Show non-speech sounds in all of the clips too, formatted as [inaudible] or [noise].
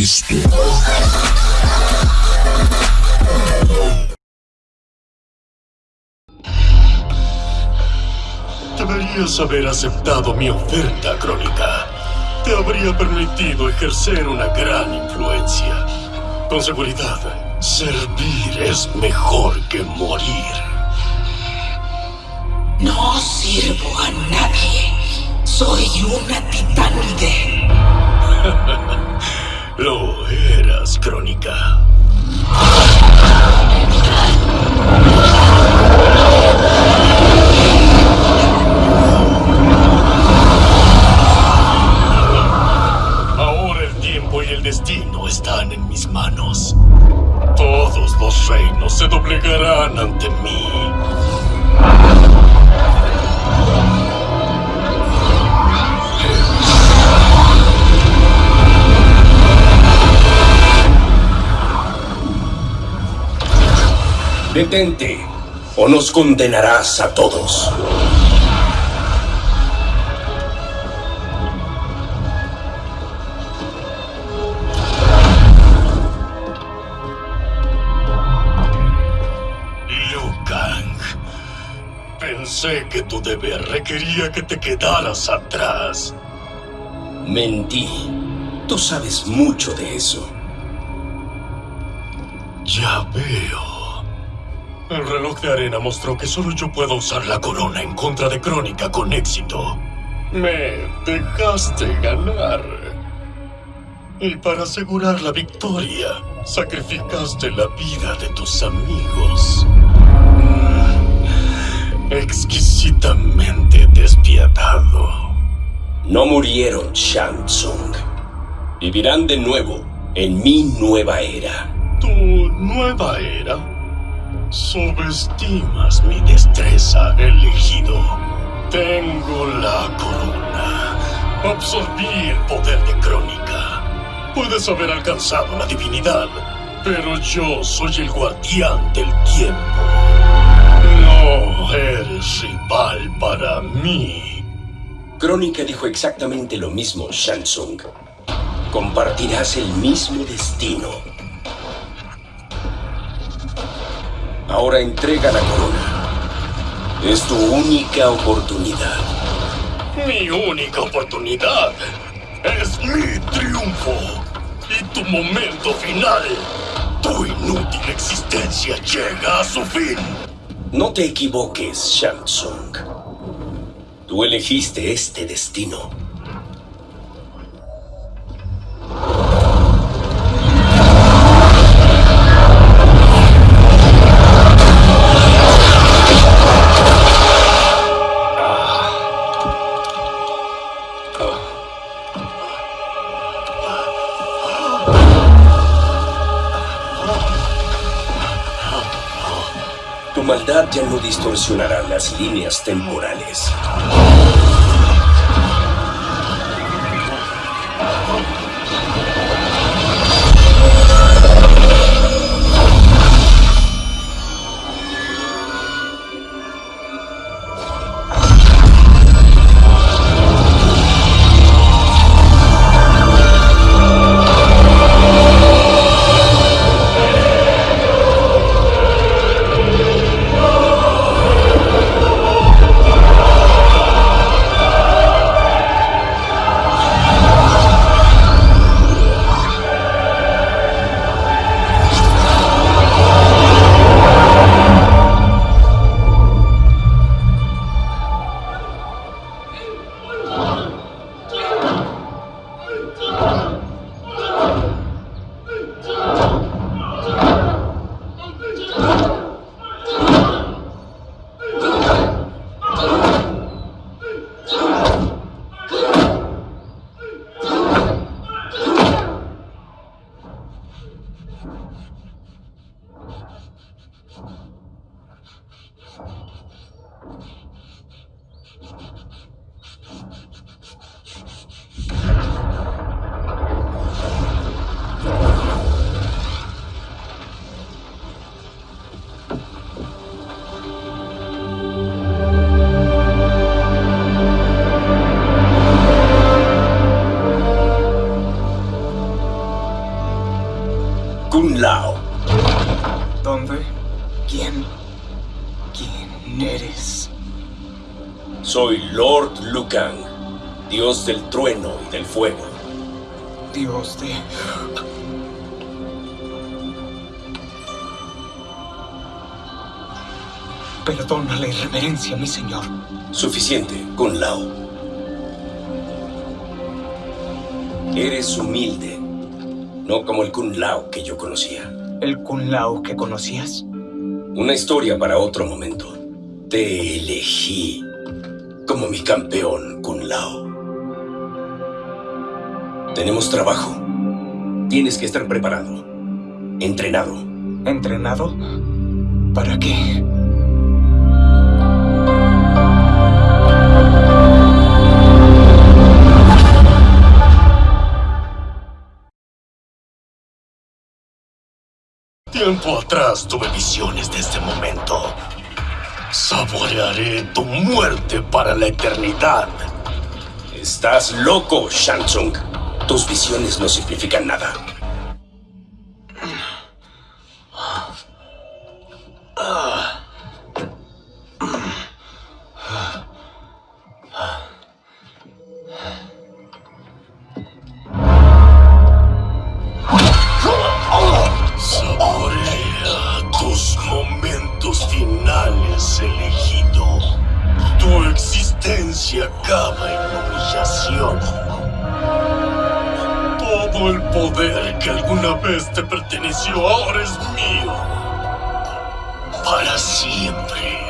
Cristo. Deberías haber aceptado mi oferta, Crónica. Te habría permitido ejercer una gran influencia. Con seguridad, servir es mejor que morir. No sirvo a nadie. Soy una titánide. [laughs] Lo eras, Crónica. Detente, o nos condenarás a todos. Pensé que tu deber requería que te quedaras atrás. Mentí. Tú sabes mucho de eso. Ya veo. El reloj de arena mostró que solo yo puedo usar la corona en contra de Crónica con éxito. Me dejaste ganar. Y para asegurar la victoria, sacrificaste la vida de tus amigos. Exquisitamente despiadado. No murieron Shang Tsung. Vivirán de nuevo en mi nueva era. Tu nueva era. Subestimas mi destreza, elegido. Tengo la corona. Absorbí el poder de Crónica. Puedes haber alcanzado la divinidad, pero yo soy el guardián del tiempo. No eres rival para mí. Crónica dijo exactamente lo mismo, Shang Tsung. Compartirás el mismo destino. Ahora entrega la corona. Es tu única oportunidad. Mi única oportunidad es mi triunfo. Y tu momento final. Tu inútil existencia llega a su fin. No te equivoques, Shang Tsung. Tú elegiste este destino. Ya no distorsionará las líneas temporales. ¿Dónde? ¿Quién? ¿Quién eres? Soy Lord Lucan, dios del trueno y del fuego. Dios de... Perdona la irreverencia, mi señor. Suficiente, Kun Lao. Eres humilde, no como el Kun Lao que yo conocía. ¿El Kun Lao que conocías? Una historia para otro momento. Te elegí como mi campeón, Kun Lao. Tenemos trabajo. Tienes que estar preparado. Entrenado. ¿Entrenado? ¿Para qué? Tiempo atrás tuve visiones de este momento. Saborearé tu muerte para la eternidad. Estás loco, Shansung. Tus visiones no significan nada. Existencia acaba en humillación. Todo el poder que alguna vez te perteneció ahora es mío. Para siempre.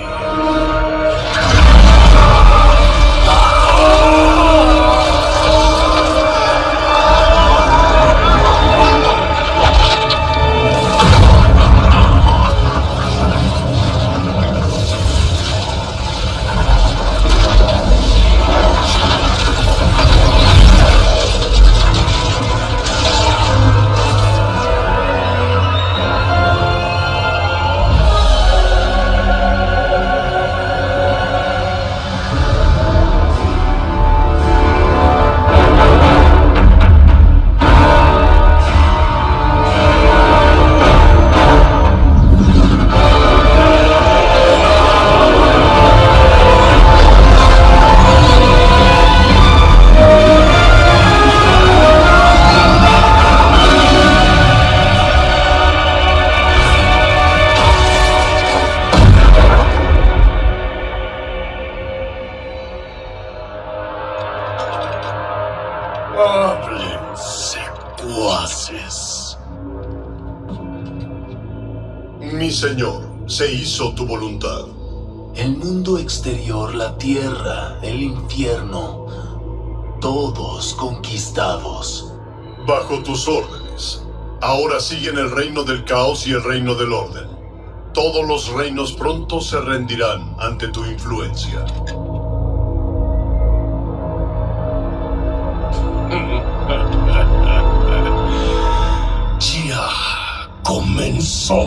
Señor, se hizo tu voluntad. El mundo exterior, la tierra, el infierno, todos conquistados. Bajo tus órdenes. Ahora siguen el reino del caos y el reino del orden. Todos los reinos pronto se rendirán ante tu influencia. Ya comenzó.